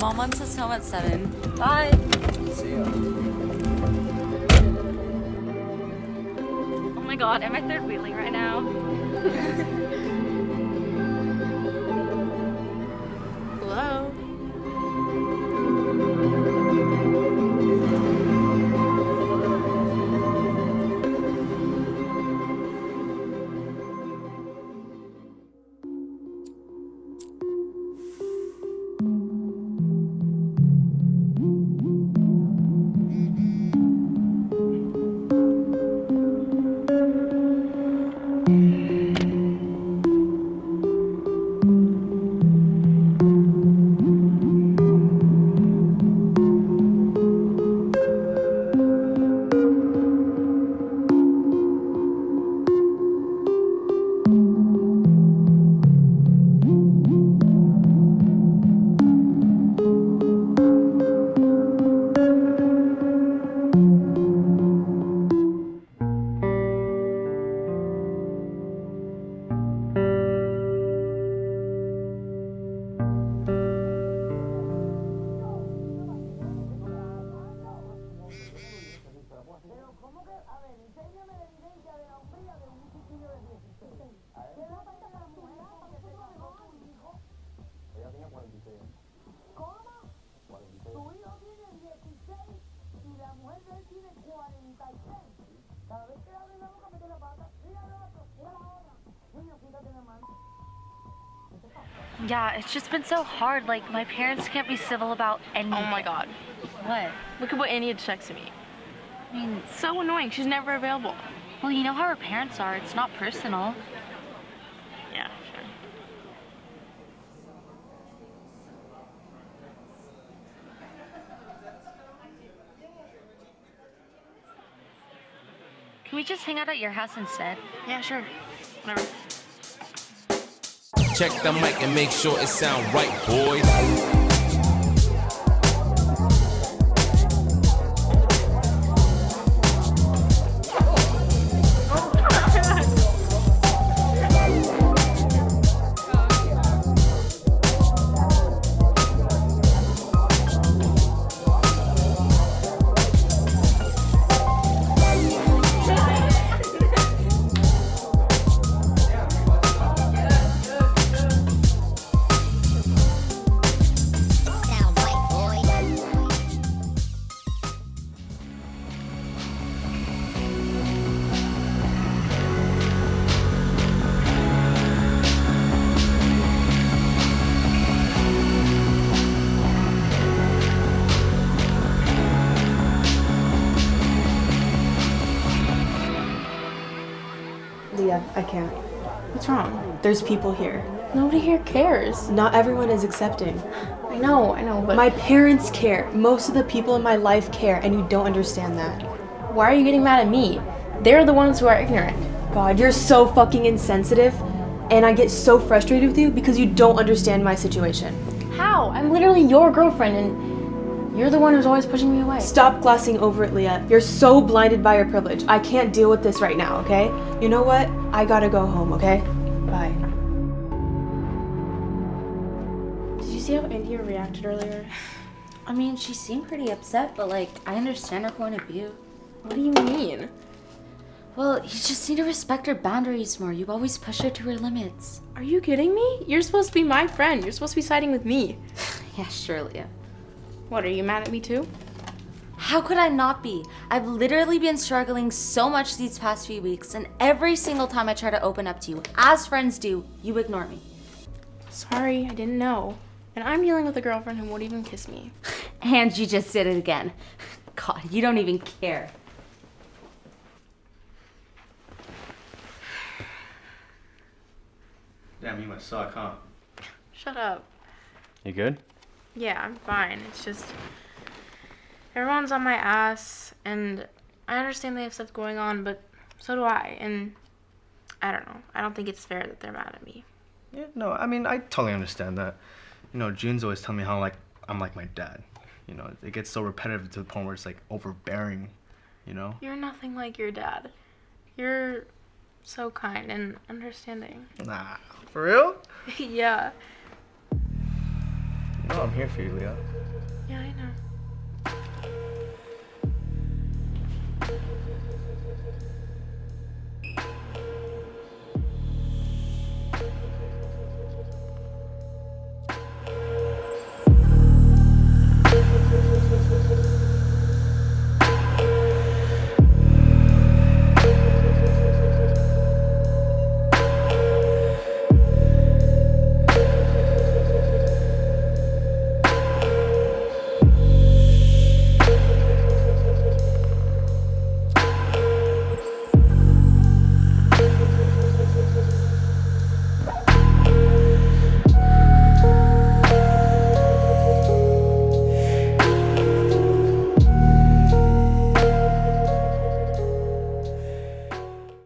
Mom wants us home at 7. Bye. See ya. Oh my god, am I third wheeling right now? Yeah, it's just been so hard. Like, my parents can't be civil about anything. Oh my god. What? Look at what Annie had texted me. I mean, It's so annoying. She's never available. well, you know how her parents are. It's not personal. Can we just hang out at your house instead? Yeah, sure. Whatever. Check the mic and make sure it sound right, boys. I can't. What's wrong? There's people here. Nobody here cares. Not everyone is accepting. I know, I know, but My parents care. Most of the people in my life care, and you don't understand that. why are you getting mad at me? They're the ones who are ignorant. God, you're so fucking insensitive, and I get so frustrated with you because you don't understand my situation. How? I'm literally your girlfriend and you're the one who's always pushing me away. Stop glossing over it, Leah. You're so blinded by your privilege. I can't deal with this right now, okay? You know what? I gotta go home, okay? Bye. Did you see how India reacted earlier? I mean, she seemed pretty upset, but like, I understand her point of view. What do you mean? Well, you just need to respect her boundaries more. You always push her to her limits. Are you kidding me? You're supposed to be my friend. You're supposed to be siding with me. Yeah, surely. What, are you mad at me too? How could I not be? I've literally been struggling so much these past few weeks, and every single time I try to open up to you, as friends do, you ignore me. Sorry, I didn't know. And I'm dealing with a girlfriend who won't even kiss me. And you just did it again. God, you don't even care. Damn, you must suck, huh? Shut up. You good? Yeah, I'm fine. It's just everyone's on my ass, and I understand they have stuff going on, but so do I. And I don't know. I don't think it's fair that they're mad at me. Yeah, no, I mean, I totally understand that. You know, June's always telling me how, like, I'm like my dad. You know, it gets so repetitive to the point where it's, like, overbearing, you know? You're nothing like your dad. You're so kind and understanding. Nah, for real? yeah. No, I'm here for you, Leah. Yeah, I know.